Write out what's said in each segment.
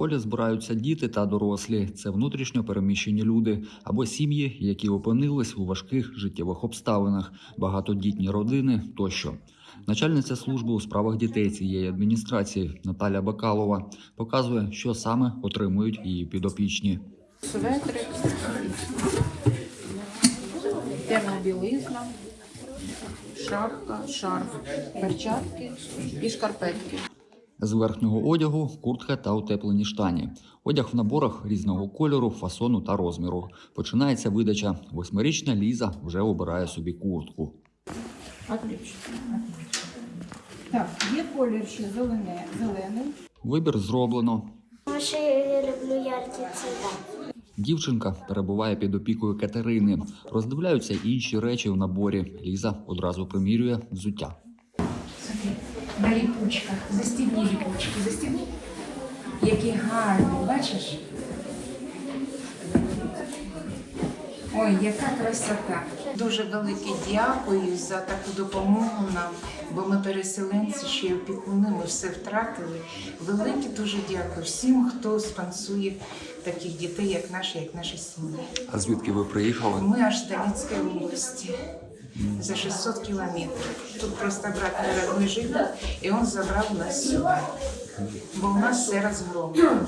колі збираються діти та дорослі. Це внутрішньо переміщені люди або сім'ї, які опинились у важких життєвих обставинах, багатодітні родини тощо. Начальниця служби у справах дітей цієї адміністрації Наталя Бакалова показує, що саме отримують її підопічні. Светрик, термобілизна, шапка, шарф, перчатки і шкарпетки. З верхнього одягу куртка та утеплені штані. Одяг в наборах різного кольору, фасону та розміру. Починається видача. Восьмирічна Ліза вже обирає собі куртку. Отлично. Так, є колір ще зелене, зелений. Вибір зроблено. Що я люблю яркі цвіта. Дівчинка перебуває під опікою Катерини. Роздивляються інші речі в наборі. Ліза одразу примірює взуття. На ліпучках. Застібні ліпучки, застібні. Які гарні, бачиш? Ой, яка красота. Дуже велике дякую за таку допомогу нам, бо ми переселенці, ще й опікуни, ми все втратили. Велике дуже дякую всім, хто спонсує таких дітей, як наші, як наші сім'ї. А звідки ви приїхали? Мы аж с Донецкой области. За 600 километров. Тут просто брат мой родной жил, и он забрал нас сюда. Бо у нас все разгромлено.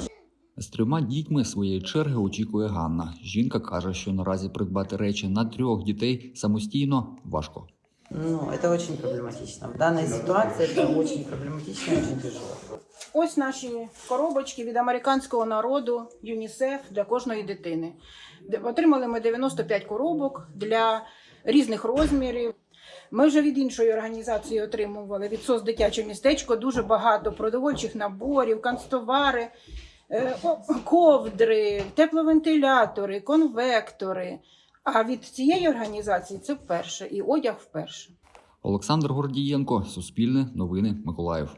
З трьома дітьми своєї черги очікує Ганна. Жінка каже, що наразі придбати речі на трьох дітей самостійно важко. Ну, это очень проблематично. В данной ситуации это очень проблематично и очень тяжело. Ось наші коробочки від американського народу ЮНІСЕФ для кожної дитини. Де- Отримали ми 95 коробок для різних розмірів. Ми вже від іншої організації отримували від СОС дитяче містечко дуже багато продовольчих наборів, канцтовари, е, ковдри, тепловентилятори, конвектори. А від цієї організації це вперше і одяг вперше. Олександр Гордієнко, Суспільне, Новини, Миколаїв.